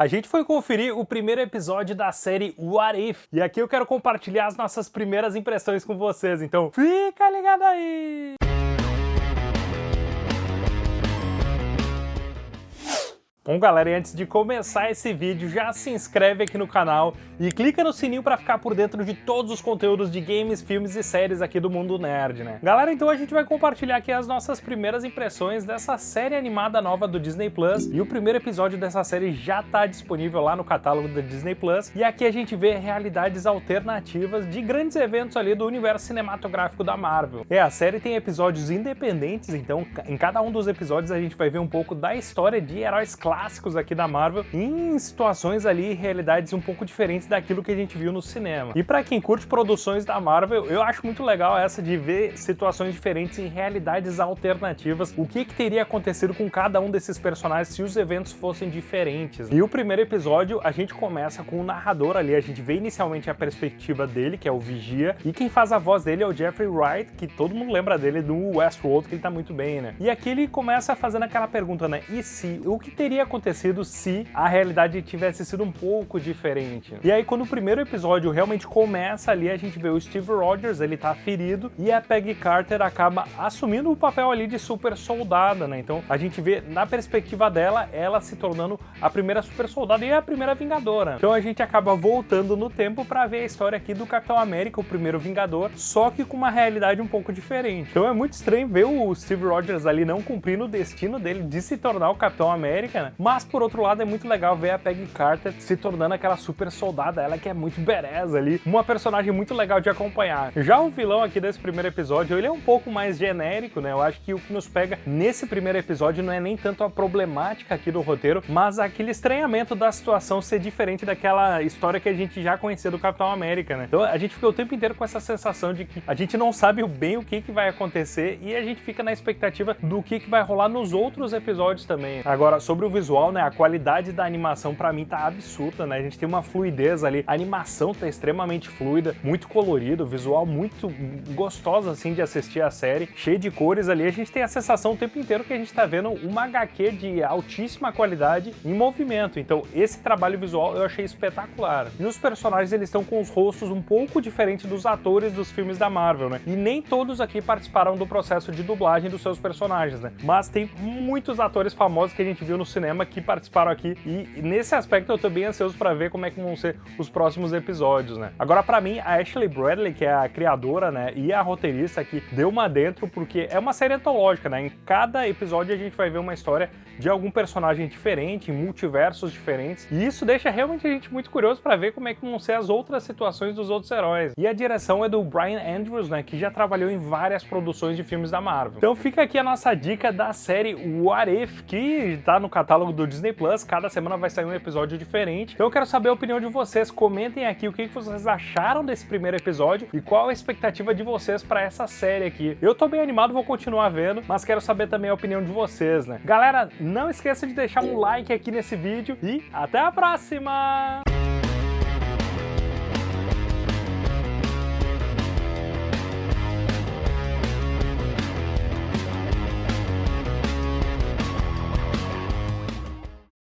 A gente foi conferir o primeiro episódio da série What If, e aqui eu quero compartilhar as nossas primeiras impressões com vocês, então fica ligado aí! Bom galera, e antes de começar esse vídeo, já se inscreve aqui no canal e clica no sininho para ficar por dentro de todos os conteúdos de games, filmes e séries aqui do mundo nerd, né? Galera, então a gente vai compartilhar aqui as nossas primeiras impressões dessa série animada nova do Disney Plus e o primeiro episódio dessa série já tá disponível lá no catálogo da Disney Plus e aqui a gente vê realidades alternativas de grandes eventos ali do universo cinematográfico da Marvel. É, a série tem episódios independentes, então em cada um dos episódios a gente vai ver um pouco da história de heróis clássicos clássicos aqui da Marvel em situações ali, realidades um pouco diferentes daquilo que a gente viu no cinema. E para quem curte produções da Marvel, eu acho muito legal essa de ver situações diferentes em realidades alternativas, o que, que teria acontecido com cada um desses personagens se os eventos fossem diferentes. E o primeiro episódio, a gente começa com o narrador ali, a gente vê inicialmente a perspectiva dele, que é o Vigia, e quem faz a voz dele é o Jeffrey Wright, que todo mundo lembra dele do Westworld, que ele tá muito bem, né? E aqui ele começa fazendo aquela pergunta, né? E se? O que teria teria acontecido se a realidade tivesse sido um pouco diferente. E aí quando o primeiro episódio realmente começa ali, a gente vê o Steve Rogers, ele tá ferido, e a Peggy Carter acaba assumindo o papel ali de super soldada, né? Então a gente vê na perspectiva dela, ela se tornando a primeira super soldada e a primeira vingadora. Então a gente acaba voltando no tempo para ver a história aqui do Capitão América, o primeiro vingador, só que com uma realidade um pouco diferente. Então é muito estranho ver o Steve Rogers ali não cumprindo o destino dele de se tornar o Capitão América, né? Mas, por outro lado, é muito legal ver a Peggy Carter se tornando aquela super soldada, ela que é muito bereza ali, uma personagem muito legal de acompanhar. Já o vilão aqui desse primeiro episódio, ele é um pouco mais genérico, né? Eu acho que o que nos pega nesse primeiro episódio não é nem tanto a problemática aqui do roteiro, mas aquele estranhamento da situação ser diferente daquela história que a gente já conhecia do Capitão América, né? Então a gente fica o tempo inteiro com essa sensação de que a gente não sabe bem o que, que vai acontecer e a gente fica na expectativa do que, que vai rolar nos outros episódios também. Agora, sobre o visual, né, a qualidade da animação para mim tá absurda, né? A gente tem uma fluidez ali, a animação tá extremamente fluida, muito colorido, visual muito gostoso assim de assistir a série, cheio de cores ali. A gente tem a sensação o tempo inteiro que a gente tá vendo uma HQ de altíssima qualidade em movimento. Então, esse trabalho visual eu achei espetacular. E os personagens eles estão com os rostos um pouco diferentes dos atores dos filmes da Marvel, né? E nem todos aqui participaram do processo de dublagem dos seus personagens, né? Mas tem muitos atores famosos que a gente viu no cinema cinema que participaram aqui e nesse aspecto eu tô bem ansioso para ver como é que vão ser os próximos episódios, né? Agora para mim, a Ashley Bradley, que é a criadora, né, e a roteirista aqui, deu uma dentro porque é uma série antológica, né? Em cada episódio a gente vai ver uma história de algum personagem diferente, em multiversos diferentes, e isso deixa realmente a gente muito curioso para ver como é que vão ser as outras situações dos outros heróis. E a direção é do Brian Andrews, né, que já trabalhou em várias produções de filmes da Marvel. Então fica aqui a nossa dica da série What If, que tá no catálogo catálogo do Disney Plus, cada semana vai sair um episódio diferente. Então eu quero saber a opinião de vocês, comentem aqui o que vocês acharam desse primeiro episódio e qual a expectativa de vocês para essa série aqui. Eu tô bem animado, vou continuar vendo, mas quero saber também a opinião de vocês, né? Galera, não esqueça de deixar um like aqui nesse vídeo e até a próxima!